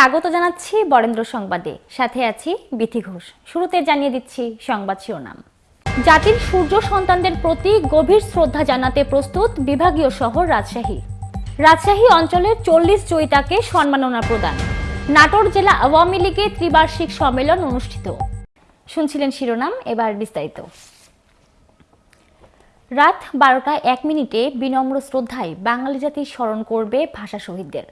স্বাগত জানাচ্ছি বরেন্দ্র সংবাদে। সাথে আছি বিথি ঘোষ। শুরুতে জানিয়ে দিচ্ছি সংবাদ শিরোনাম। জাতির সূর্য সন্তানদের প্রতি গভীর শ্রদ্ধা জানাতে প্রস্তুত বিভাগীয় শহর রাজশাহী। রাজশাহী অঞ্চলের চল্লিশ জয়িতাকে সম্মাননা প্রদান। নাটোর জেলা আওয়ামী লীগের ত্রিবার্ষিক সম্মেলন অনুষ্ঠিত। শুনছিলেন শিরোনাম, এবার বিস্তারিত। রাত বারোটা এক মিনিটে বিনম্র শ্রদ্ধায় বাঙালি জাতি স্মরণ করবে ভাষা শহীদদের।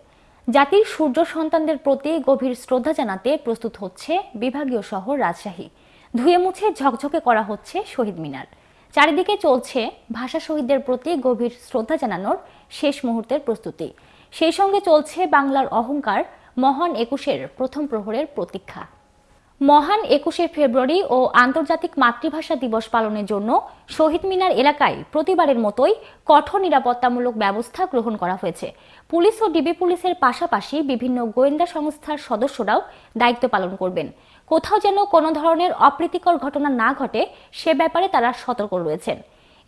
জাতির সূর্য সন্তানদের প্রতি গভীর শ্রদ্ধা জানাতে প্রস্তুত হচ্ছে বিভাগীয় শহর রাজশাহী। ধুয়ে মুছে ঝকঝকে করা হচ্ছে শহীদ মিনার। চারিদিকে চলছে ভাষা শহীদদের প্রতি গভীর শ্রদ্ধা জানানোর শেষ মুহূর্তের প্রস্তুতি। সেই সঙ্গে চলছে বাংলার অহংকার মহান একুশের প্রথম প্রহরের প্রতীক্ষা। মহান একুশে ফেব্রুয়ারি ও আন্তর্জাতিক মাতৃভাষা দিবস পালনের জন্য শহীদ মিনার এলাকায় প্রতিবারের মতোই কঠোর নিরাপত্তামূলক ব্যবস্থা গ্রহণ করা হয়েছে। পুলিশ ও ডিবি পুলিশের পাশাপাশি বিভিন্ন গোয়েন্দা সংস্থার সদস্যরাও দায়িত্ব পালন করবেন। কোথাও যেন কোনো ধরনের অপ্রীতিকর ঘটনা না ঘটে, সে ব্যাপারে তারা সতর্ক রয়েছেন।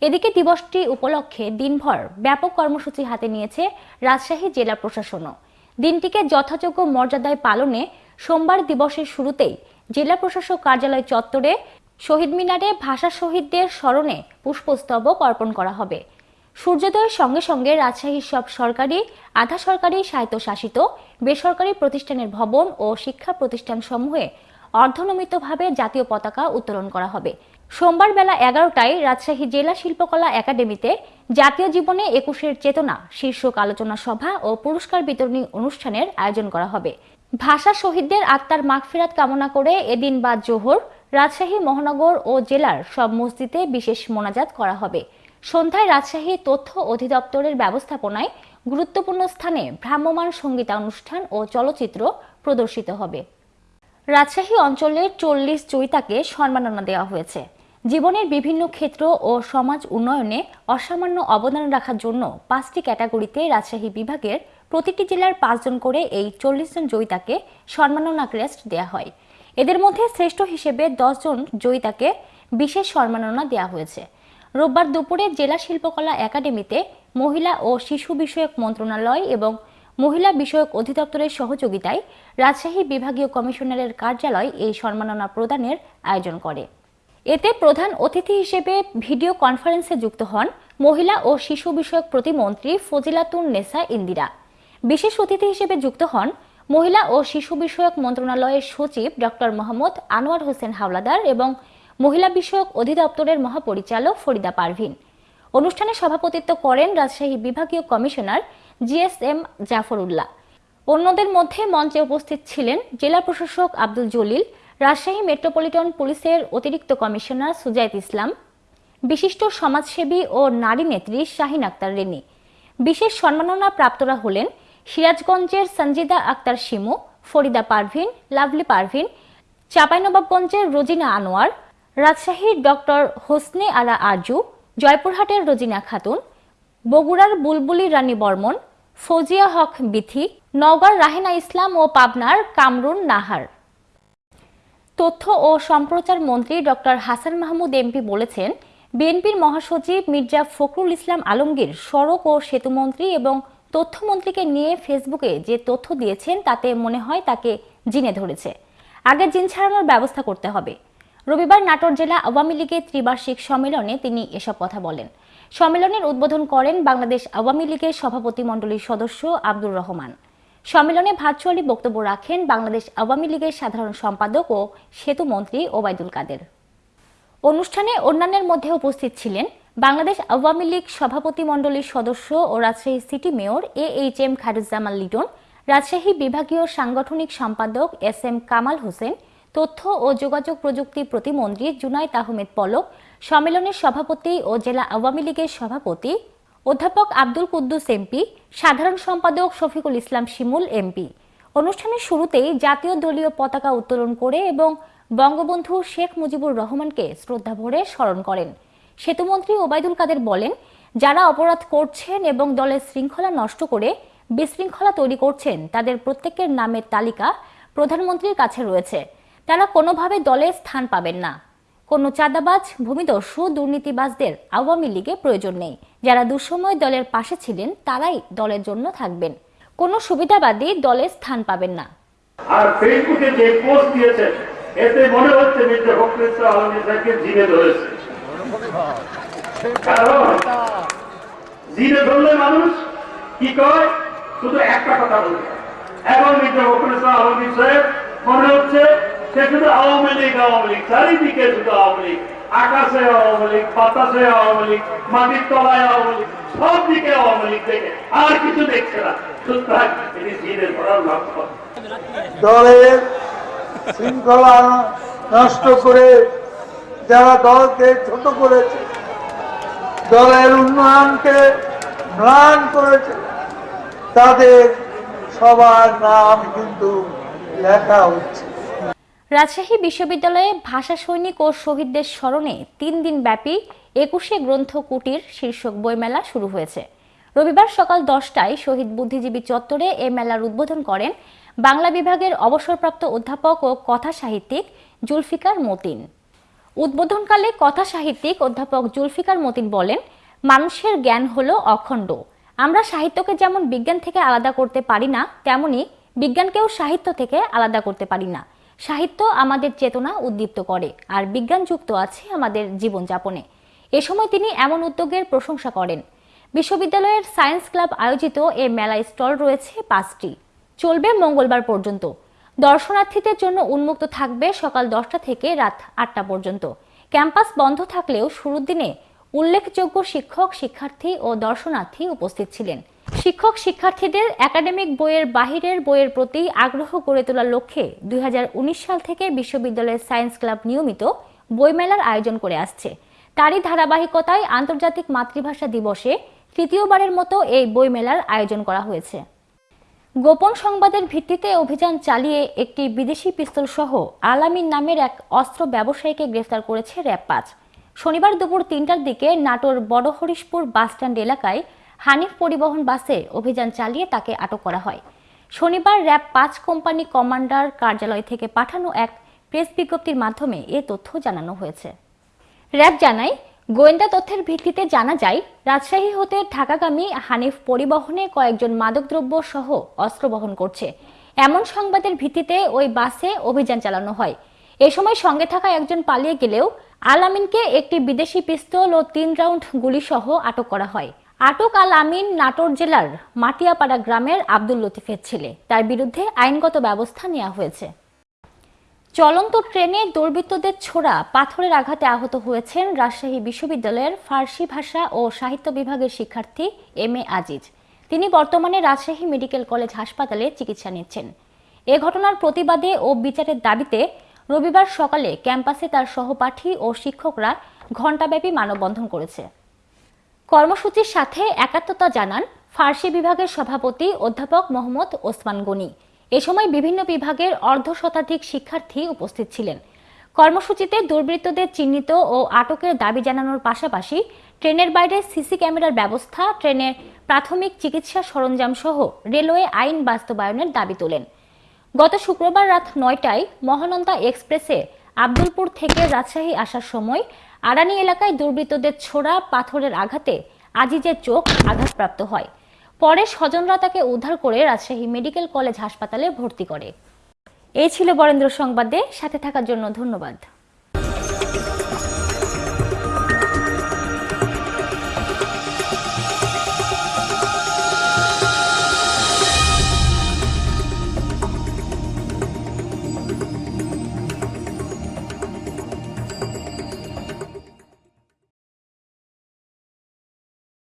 এদিকে দিবসটি উপলক্ষে দিনভর ব্যাপক কর্মসূচি হাতে নিয়েছে রাজশাহী জেলা প্রশাসনও। দিনটিকে যথাযোগ্য মর্যাদায় পালনে সোমবার দিবসের শুরুতেই জেলা প্রশাসক কার্যালয় চত্বরে শহীদ মিনারে ভাষা শহীদদের স্মরণে পুষ্পস্তবক অর্পণ করা হবে। সূর্যোদয়ের সঙ্গে সঙ্গে রাজশাহীর সব সরকারি, আধা সরকারি স্বায়ত্তশাসিত, বেসরকারি প্রতিষ্ঠানের ভবন ও শিক্ষা প্রতিষ্ঠান সমূহে অর্ধনমিতভাবে জাতীয় পতাকা উত্তোলন করা হবে। সোমবার বেলা এগারোটায় রাজশাহী জেলা শিল্পকলা একাডেমিতে জাতীয় জীবনে একুশের চেতনা শীর্ষক আলোচনা সভা ও পুরস্কার বিতরণী অনুষ্ঠানের আয়োজন করা হবে। ভাষা শহীদদের আত্মার মাগফিরাত কামনা করে এদিন বা জোহর রাজশাহী, মহানগর ও জেলার সব মসজিদে বিশেষ মোনাজাত করা হবে। সন্ধ্যায় রাজশাহী তথ্য অধিদপ্তরের ব্যবস্থাপনায় গুরুত্বপূর্ণ স্থানে ভ্রাম্যমাণ সঙ্গীতানুষ্ঠান ও চলচ্চিত্র প্রদর্শিত হবে। রাজশাহী অঞ্চলের চল্লিশ চৈতাকে সম্মাননা দেওয়া হয়েছে। জীবনের বিভিন্ন ক্ষেত্র ও সমাজ উন্নয়নে অসামান্য অবদান রাখার জন্য পাঁচটি ক্যাটাগরিতে রাজশাহী বিভাগের প্রতিটি জেলার পাঁচজন করে এই চল্লিশ জন জয়িতাকে সম্মাননা ক্রেস্ট দেওয়া হয়। এদের মধ্যে শ্রেষ্ঠ হিসেবে জন জয়িতাকে বিশেষ সম্মাননা দেওয়া হয়েছে। রোববার দুপুরে জেলা শিল্পকলা একাডেমিতে মহিলা ও শিশু বিষয়ক মন্ত্রণালয় এবং মহিলা বিষয়ক অধিদপ্তরের সহযোগিতায় রাজশাহী বিভাগীয় কমিশনারের কার্যালয় এই সম্মাননা প্রদানের আয়োজন করে। এতে প্রধান অতিথি হিসেবে ভিডিও কনফারেন্সে যুক্ত হন মহিলা ও শিশু বিষয়ক প্রতিমন্ত্রী ফজিলাতুন নেসা ইন্দিরা। বিশেষ অতিথি হিসেবে যুক্ত হন মহিলা ও শিশু বিষয়ক মন্ত্রণালয়ের সচিব ডক্টর মোহাম্মদ আনোয়ার হোসেন হাওলাদার এবং মহিলা বিষয়ক অধিদপ্তরের মহাপরিচালক ফরিদা পারভিন। অনুষ্ঠানে সভাপতিত্ব করেন রাজশাহী বিভাগীয় কমিশনার জিএসএম জাফরুল্লাহ। অন্যদের মধ্যে মঞ্চে উপস্থিত ছিলেন জেলা প্রশাসক আব্দুল জলিল, রাজশাহী মেট্রোপলিটন পুলিশের অতিরিক্ত কমিশনার সুজাইত ইসলাম, বিশিষ্ট সমাজসেবী ও নারী নেত্রী শাহিন আক্তার রেনি বিশেষ সম্মাননা প্রাপ্তরা হলেন সিরাজগঞ্জের সঞ্জিদা আক্তার শিমু, ফরিদা পারভিন, লাভলি পারভিন, চাঁপাইনবাবগঞ্জের রোজিনা আনোয়ার রাজশাহীর ডক্টর হোসনে আলা আরজু জয়পুরহাটের রোজিনা খাতুন, বগুড়ার বুলবুলি রানী বর্মন, ফৌজিয়া হক বিথি, নওগাঁর রাহেনা ইসলাম ও পাবনার কামরুন নাহার। তথ্য ও সম্প্রচার মন্ত্রী ডক্টর হাসান মাহমুদ এমপি বলেছেন, বিএনপির মহাসচিব মির্জা ফখরুল ইসলাম আলমগীর সড়ক ও সেতুমন্ত্রী এবং তথ্যমন্ত্রীকে নিয়ে ফেসবুকে যে তথ্য দিয়েছেন, তাতে মনে হয় তাকে জিনে ধরেছে। আগে জিন ছাড়ানোর ব্যবস্থা করতে হবে। রবিবার নাটোর জেলা আওয়ামী লীগের ত্রিবার্ষিক সম্মেলনে তিনি এসব কথা বলেন। সম্মেলনের উদ্বোধন করেন বাংলাদেশ আওয়ামী লীগের সভাপতি মণ্ডলীর সদস্য আব্দুর রহমান। সম্মেলনে ভার্চুয়ালি বক্তব্য রাখেন বাংলাদেশ আওয়ামী লীগের সাধারণ সম্পাদক ও সেতু মন্ত্রী ওবায়দুল কাদের। অনুষ্ঠানে অন্যান্যের মধ্যে উপস্থিত ছিলেন বাংলাদেশ আওয়ামী লীগ সভাপতি মণ্ডলীর সদস্য ও Rajshahi city mayor A H M Khairuzzaman Liton, Rajshahi বিভাগীয় সাংগঠনিক সম্পাদক এস এম কামাল হোসেন, তথ্য ও যোগাযোগ প্রযুক্তি প্রতিমন্ত্রী জুনাইদ আহমেদ পলক, সম্মেলনের সভাপতি ও জেলা আওয়ামী লীগের সভাপতি অধ্যাপক আব্দুল কুদ্দুস এমপি, সাধারণ সম্পাদক শফিকুল ইসলাম শিমুল এমপি। অনুষ্ঠানের শুরুতেই জাতীয় দলীয় পতাকা উত্তোলন করে এবং বঙ্গবন্ধু শেখ মুজিবুর রহমানকে শ্রদ্ধা ভরে স্মরণ করেন। সেতুমন্ত্রী ওবায়দুল কাদের বলেন, যারা অপরাধ করছেন এবং দলের শৃঙ্খলা নষ্ট করে বিশৃঙ্খলা তৈরি করছেন, তাদের প্রত্যেকের নামের তালিকা প্রধানমন্ত্রীর কাছে রয়েছে। তারা কোনোভাবে দলে স্থান পাবেন না। কোনো চাঁদাবাজ, ভূমিদস্যু, দুর্নীতিবাজদের আওয়ামী লীগে প্রয়োজন নেই। যারা দুঃসময় দলের পাশে ছিলেন, তারাই দলের জন্য থাকবেন। কোনো সুবিধাবাদী দলে স্থান পাবেন না। আর ফেসবুকে যে পোস্ট দিয়েছে এতে মনে হচ্ছে মির্জা ফখরুল ইসলাম আলমগীর জিনে ধরেছে। কারণ ধরলে মানুষ কি কয়? শুধু একটা কথা বলবে। এখন মির্জা ইসলাম সাহেব, মনে হচ্ছে সে শুধু আওয়ামী লীগ আওয়ামী লীগ, চারিদিকে শুধু আওয়ামী লীগ, আকাশে আওয়ামী লীগ, বাতাসে আওয়ামী লীগ, মাটির তলায় আওয়ামী লীগ, সব দিকে আওয়ামী লীগ দেখে আর কিছু দেখছে না। সুতরাং এটি লক্ষ্য দলের শৃঙ্খলা নষ্ট করে যারা দলকে ছোট করেছে, দলের উন্নয়নকে ম্লান করেছে, তাদের সবার নাম কিন্তু লেখা হচ্ছে। রাজশাহী বিশ্ববিদ্যালয়ে ভাষা সৈনিক ও শহীদদের স্মরণে তিন দিন ব্যাপী একুশে গ্রন্থ কুটির শীর্ষক বইমেলা শুরু হয়েছে। রবিবার সকাল দশটায় শহীদ বুদ্ধিজীবী চত্বরে এ মেলার উদ্বোধন করেন বাংলা বিভাগের অবসরপ্রাপ্ত অধ্যাপক ও কথা সাহিত্যিক জুলফিকার মতিন। উদ্বোধনকালে কথা সাহিত্যিক অধ্যাপক জুলফিকার মতিন বলেন, মানুষের জ্ঞান হলো অখণ্ড। আমরা সাহিত্যকে যেমন বিজ্ঞান থেকে আলাদা করতে পারি না, তেমনি বিজ্ঞানকেও সাহিত্য থেকে আলাদা করতে পারি না। সাহিত্য আমাদের চেতনা উদ্দীপ্ত করে, আর বিজ্ঞান যুক্ত আছে আমাদের জীবনযাপনে। এ সময় তিনি এমন উদ্যোগের প্রশংসা করেন। বিশ্ববিদ্যালয়ের সায়েন্স ক্লাব আয়োজিত এ মেলায় স্টল রয়েছে পাঁচটি। চলবে মঙ্গলবার পর্যন্ত। দর্শনার্থীদের জন্য উন্মুক্ত থাকবে সকাল দশটা থেকে রাত আটটা পর্যন্ত। ক্যাম্পাস বন্ধ থাকলেও শুরুর দিনে উল্লেখযোগ্য শিক্ষক, শিক্ষার্থী ও দর্শনার্থী উপস্থিত ছিলেন। শিক্ষক, শিক্ষার্থীদের একাডেমিক বইয়ের বাহিরের বইয়ের প্রতি আগ্রহ গড়ে তোলার লক্ষ্যে দুই হাজার উনিশ সাল থেকে বিশ্ববিদ্যালয়ের সায়েন্স ক্লাব নিয়মিত বইমেলার আয়োজন করে আসছে। তারই ধারাবাহিকতায় আন্তর্জাতিক মাতৃভাষা দিবসে তৃতীয়বারের মতো এই বইমেলার আয়োজন করা হয়েছে। গোপন সংবাদের ভিত্তিতে অভিযান চালিয়ে একটি বিদেশি পিস্তল সহ আলামিন নামের এক অস্ত্র ব্যবসায়ীকে গ্রেফতার করেছে র্যাব পাঁচ। শনিবার দুপুর তিনটার দিকে নাটোর বড় হরিশপুর বাসস্ট্যান্ড এলাকায় হানিফ পরিবহন বাসে অভিযান চালিয়ে তাকে আটক করা হয়। শনিবার র্যাব পাঁচ কোম্পানি কমান্ডার কার্যালয় থেকে পাঠানো এক প্রেস বিজ্ঞপ্তির মাধ্যমে এ তথ্য জানানো হয়েছে। র্যাব জানায় গোয়েন্দা তথ্যের ভিত্তিতে জানা যায়, রাজশাহী হতে ঢাকাগামী হানিফ পরিবহনে কয়েকজন মাদকদ্রব্য সহ অস্ত্র বহন করছে। এমন সংবাদের ভিত্তিতে ওই বাসে অভিযান চালানো হয়। এ সময় সঙ্গে থাকা একজন পালিয়ে গেলেও আল আমিনকে একটি বিদেশি পিস্তল ও তিন রাউন্ড গুলি সহ আটক করা হয়। আটক আল আমিন নাটোর জেলার মাটিয়াপাড়া গ্রামের আব্দুল লতিফের ছেলে। তার বিরুদ্ধে আইনগত ব্যবস্থা নেওয়া হয়েছে। চলন্ত ট্রেনে দুর্বৃত্তদের ছোড়া পাথরের আঘাতে আহত হয়েছেন রাজশাহী বিশ্ববিদ্যালয়ের ফার্সি ভাষা ও সাহিত্য বিভাগের শিক্ষার্থী এম এ আজিজ। তিনি বর্তমানে রাজশাহী মেডিকেল কলেজ হাসপাতালে চিকিৎসা নিচ্ছেন। এ ঘটনার প্রতিবাদে ও বিচারের দাবিতে রবিবার সকালে ক্যাম্পাসে তার সহপাঠী ও শিক্ষকরা ঘণ্টাব্যাপী মানববন্ধন করেছে। কর্মসূচির সাথে একাত্মতা জানান ফার্সি বিভাগের সভাপতি অধ্যাপক মোহাম্মদ ওসমান গনি। এ সময় বিভিন্ন বিভাগের অর্ধ শতাধিক শিক্ষার্থী উপস্থিত ছিলেন। কর্মসূচিতে দুর্বৃত্তদের চিহ্নিত ও আটকের দাবি জানানোর পাশাপাশি ট্রেনের বাইরে সিসি ক্যামেরার ব্যবস্থা, ট্রেনের প্রাথমিক চিকিৎসা সরঞ্জাম সহ রেলওয়ে আইন বাস্তবায়নের দাবি তোলেন। গত শুক্রবার রাত নয়টায় মহানন্দা এক্সপ্রেসে আব্দুলপুর থেকে রাজশাহী আসার সময় আড়ানি এলাকায় দুর্বৃত্তদের ছোড়া পাথরের আঘাতে আজিজের চোখ আঘাতপ্রাপ্ত হয়। পরে স্বজনরা তাকে উদ্ধার করে রাজশাহী মেডিকেল কলেজ হাসপাতালে ভর্তি করে। এই ছিল বরেন্দ্র সংবাদে, সাথে থাকার জন্য ধন্যবাদ।